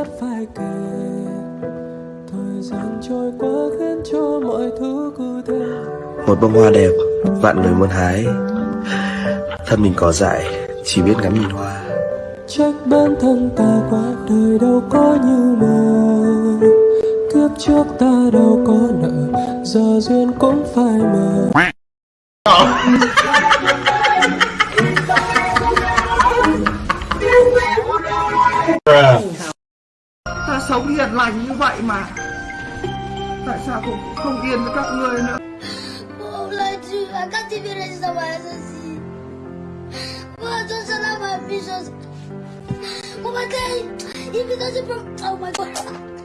ngót phải kể thời gian trôi qua khiến cho mọi thứ cứ thế. Một bông hoa đẹp vạn người muốn hái. Thân mình có dại chỉ biết ngắm nhìn hoa. Trách bản thân ta quá đời đâu có như mơ. Kiếp trước ta đâu có nợ giờ duyên cũng phải mờ. sống hiền lành như vậy mà tại sao cũng không yên với các ngươi nữa Oh my god, oh my god.